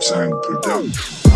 Time production.